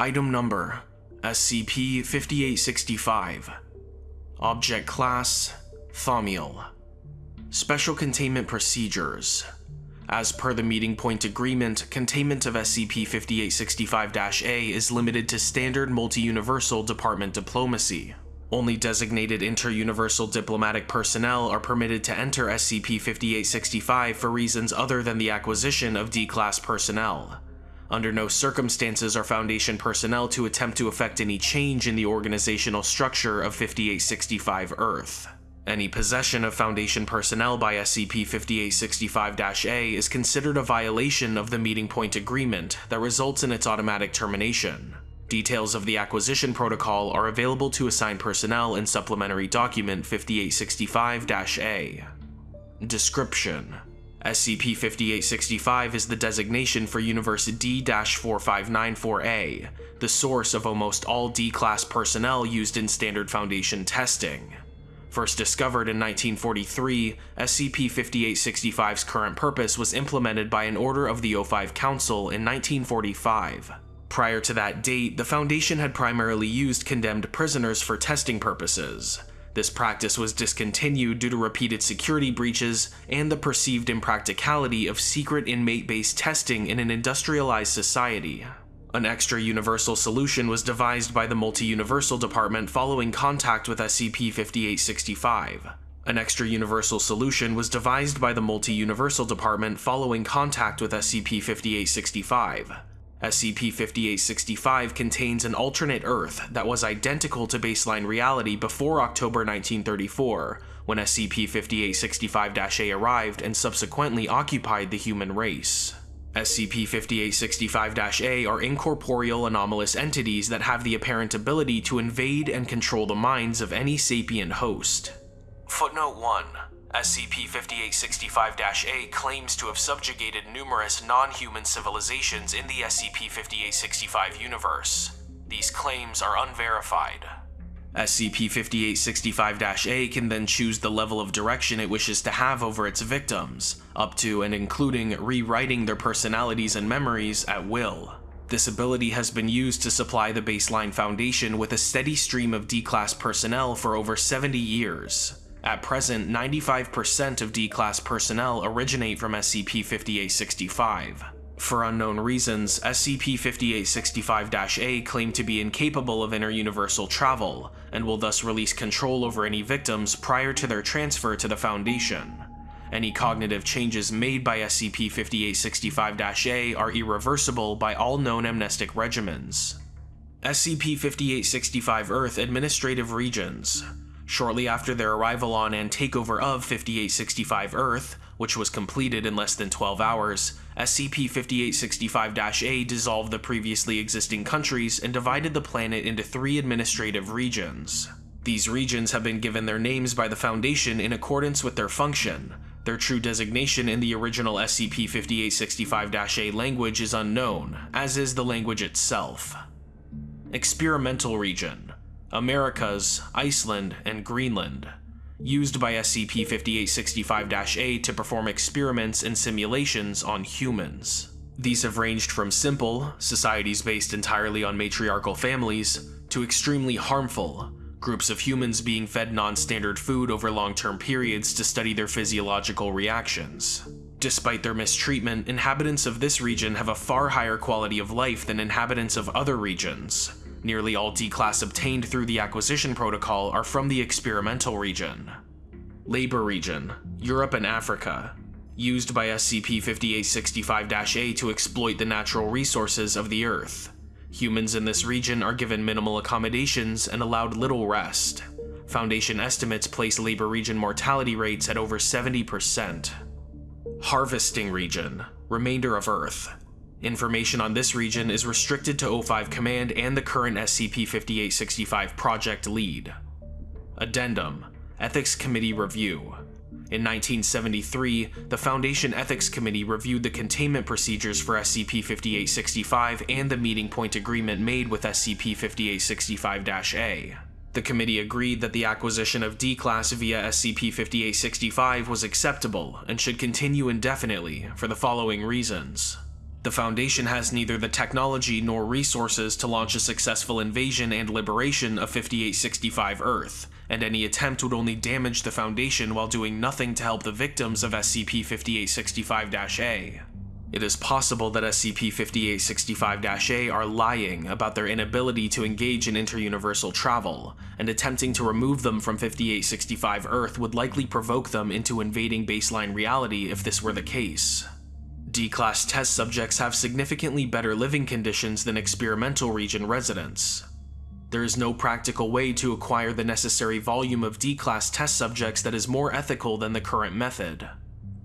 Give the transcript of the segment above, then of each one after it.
Item Number SCP-5865 Object Class Thaumiel Special Containment Procedures As per the Meeting Point Agreement, containment of SCP-5865-A is limited to standard multi-universal department diplomacy. Only designated inter-universal diplomatic personnel are permitted to enter SCP-5865 for reasons other than the acquisition of D-Class personnel. Under no circumstances are Foundation personnel to attempt to effect any change in the organizational structure of 5865 Earth. Any possession of Foundation personnel by SCP-5865-A is considered a violation of the Meeting Point Agreement that results in its automatic termination. Details of the acquisition protocol are available to assigned personnel in Supplementary Document 5865-A. Description SCP-5865 is the designation for Universe D-4594-A, the source of almost all D-Class personnel used in Standard Foundation testing. First discovered in 1943, SCP-5865's current purpose was implemented by an order of the O5 Council in 1945. Prior to that date, the Foundation had primarily used condemned prisoners for testing purposes. This practice was discontinued due to repeated security breaches and the perceived impracticality of secret inmate-based testing in an industrialized society. An extra universal solution was devised by the Multi-Universal Department following contact with SCP-5865. An extra universal solution was devised by the Multi-Universal Department following contact with SCP-5865. SCP-5865 contains an alternate Earth that was identical to baseline reality before October 1934, when SCP-5865-A arrived and subsequently occupied the human race. SCP-5865-A are incorporeal anomalous entities that have the apparent ability to invade and control the minds of any sapient host. Footnote 1 SCP-5865-A claims to have subjugated numerous non-human civilizations in the SCP-5865 universe. These claims are unverified. SCP-5865-A can then choose the level of direction it wishes to have over its victims, up to and including rewriting their personalities and memories at will. This ability has been used to supply the baseline foundation with a steady stream of D-Class personnel for over 70 years. At present, 95% of D-Class personnel originate from SCP-5865. For unknown reasons, SCP-5865-A claim to be incapable of inter-universal travel, and will thus release control over any victims prior to their transfer to the Foundation. Any cognitive changes made by SCP-5865-A are irreversible by all known amnestic regimens. SCP-5865 Earth Administrative Regions Shortly after their arrival on and takeover of 5865 Earth, which was completed in less than 12 hours, SCP-5865-A dissolved the previously existing countries and divided the planet into three administrative regions. These regions have been given their names by the Foundation in accordance with their function. Their true designation in the original SCP-5865-A language is unknown, as is the language itself. Experimental Region Americas, Iceland, and Greenland, used by SCP-5865-A to perform experiments and simulations on humans. These have ranged from simple, societies based entirely on matriarchal families, to extremely harmful, groups of humans being fed non-standard food over long-term periods to study their physiological reactions. Despite their mistreatment, inhabitants of this region have a far higher quality of life than inhabitants of other regions, Nearly all D-Class obtained through the acquisition protocol are from the experimental region. Labor Region, Europe and Africa, used by SCP-5865-A to exploit the natural resources of the Earth. Humans in this region are given minimal accommodations and allowed little rest. Foundation estimates place Labor Region mortality rates at over 70%. Harvesting Region, Remainder of Earth, Information on this region is restricted to O5 Command and the current SCP-5865 project lead. Addendum Ethics Committee Review in 1973, the Foundation Ethics Committee reviewed the containment procedures for SCP-5865 and the meeting point agreement made with SCP-5865-A. The committee agreed that the acquisition of D-Class via SCP-5865 was acceptable and should continue indefinitely for the following reasons. The Foundation has neither the technology nor resources to launch a successful invasion and liberation of 5865 Earth, and any attempt would only damage the Foundation while doing nothing to help the victims of SCP-5865-A. It is possible that SCP-5865-A are lying about their inability to engage in interuniversal travel, and attempting to remove them from 5865 Earth would likely provoke them into invading baseline reality if this were the case. D-Class test subjects have significantly better living conditions than experimental region residents. There is no practical way to acquire the necessary volume of D-Class test subjects that is more ethical than the current method.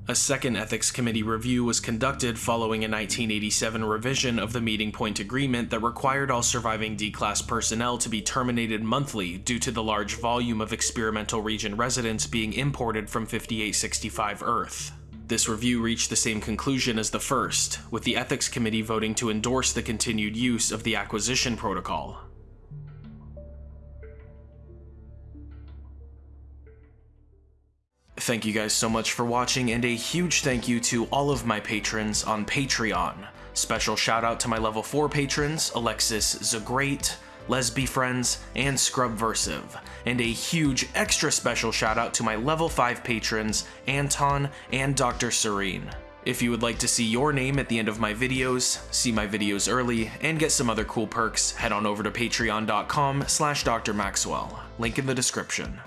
A second Ethics Committee review was conducted following a 1987 revision of the Meeting Point Agreement that required all surviving D-Class personnel to be terminated monthly due to the large volume of experimental region residents being imported from 5865 Earth. This review reached the same conclusion as the first, with the Ethics Committee voting to endorse the continued use of the Acquisition Protocol. Thank you guys so much for watching, and a huge thank you to all of my patrons on Patreon. Special shout out to my level 4 patrons, Alexis Zagrate, Lesby Friends, and Scrubversive. And a huge extra special shout out to my level 5 patrons, Anton and Dr. Serene. If you would like to see your name at the end of my videos, see my videos early, and get some other cool perks, head on over to patreon.com slash drmaxwell, link in the description.